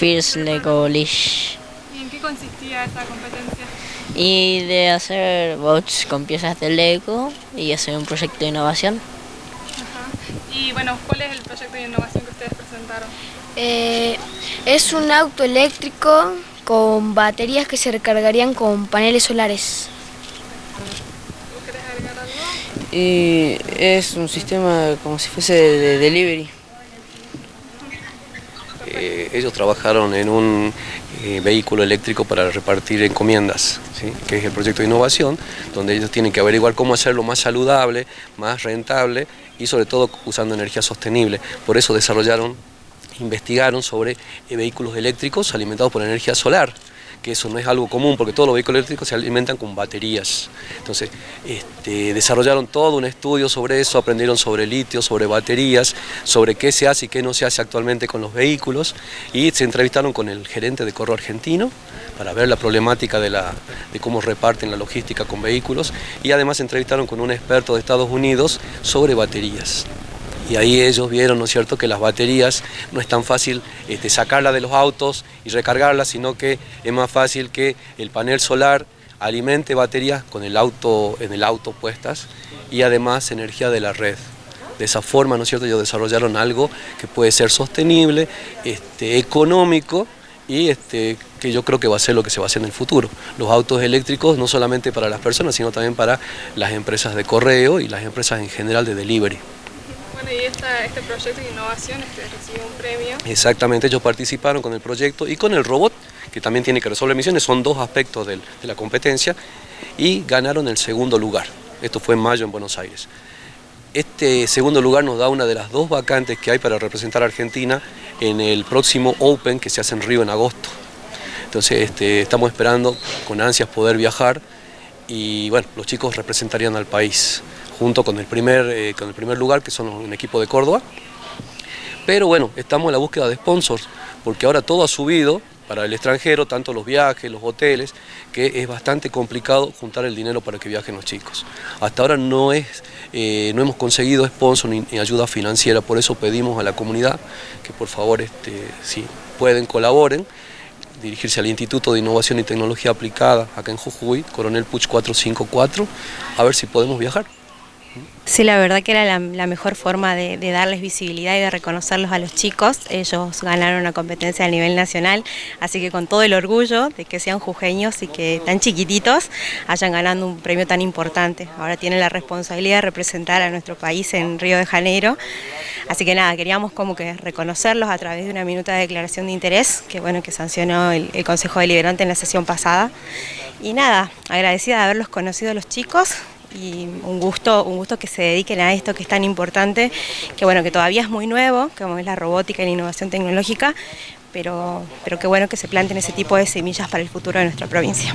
First Lego Leash. ¿Y en qué consistía esa competencia? Y de hacer bots con piezas de Lego y hacer un proyecto de innovación. Ajá. Y bueno, ¿cuál es el proyecto de innovación que ustedes presentaron? Eh, es un auto eléctrico con baterías que se recargarían con paneles solares. ¿Vos querés agregar algo? Y es un sistema como si fuese de delivery. Eh, ellos trabajaron en un eh, vehículo eléctrico para repartir encomiendas, que es el proyecto de innovación, donde ellos tienen que averiguar cómo hacerlo más saludable, más rentable y sobre todo usando energía sostenible. Por eso desarrollaron, investigaron sobre eh, vehículos eléctricos alimentados por energía solar que eso no es algo común porque todos los vehículos eléctricos se alimentan con baterías. Entonces, este, desarrollaron todo un estudio sobre eso, aprendieron sobre litio, sobre baterías, sobre qué se hace y qué no se hace actualmente con los vehículos y se entrevistaron con el gerente de Corro Argentino para ver la problemática de, la, de cómo reparten la logística con vehículos y además se entrevistaron con un experto de Estados Unidos sobre baterías y ahí ellos vieron, ¿no es cierto?, que las baterías no es tan fácil este, sacarlas de los autos y recargarlas, sino que es más fácil que el panel solar alimente baterías con el auto, en el auto puestas y además energía de la red. De esa forma, ¿no es cierto?, ellos desarrollaron algo que puede ser sostenible, este, económico y este, que yo creo que va a ser lo que se va a hacer en el futuro. Los autos eléctricos no solamente para las personas, sino también para las empresas de correo y las empresas en general de delivery. Este proyecto de innovación este, recibió un premio. Exactamente, ellos participaron con el proyecto y con el robot, que también tiene que resolver misiones, son dos aspectos de la competencia, y ganaron el segundo lugar. Esto fue en mayo en Buenos Aires. Este segundo lugar nos da una de las dos vacantes que hay para representar a Argentina en el próximo Open que se hace en Río en agosto. Entonces este, estamos esperando con ansias poder viajar y bueno, los chicos representarían al país junto con el primer, eh, con el primer lugar que son un equipo de Córdoba. Pero bueno, estamos en la búsqueda de sponsors porque ahora todo ha subido para el extranjero, tanto los viajes, los hoteles, que es bastante complicado juntar el dinero para que viajen los chicos. Hasta ahora no, es, eh, no hemos conseguido sponsor ni, ni, ayuda financiera, por eso pedimos a la comunidad que por favor, este, si pueden, colaboren, dirigirse al Instituto de Innovación y Tecnología Aplicada, acá en Jujuy, Coronel Puch 454, a ver si podemos viajar. Sí, la verdad que era la, mejor forma de, de, darles visibilidad y de reconocerlos a los chicos. Ellos ganaron una competencia a nivel nacional, así que con todo el orgullo de que sean jujeños y que tan chiquititos hayan ganado un premio tan importante. Ahora tienen la responsabilidad de representar a nuestro país en Río de Janeiro. Así que nada, queríamos como que reconocerlos a través de una minuta de declaración de interés que bueno que sancionó el, el Consejo Deliberante en la sesión pasada. Y nada, agradecida de haberlos conocido a los chicos, y un gusto, un gusto que se dediquen a esto que es tan importante, que bueno, que todavía es muy nuevo, como es la robótica y la innovación tecnológica, pero, pero qué bueno que se planten ese tipo de semillas para el futuro de nuestra provincia.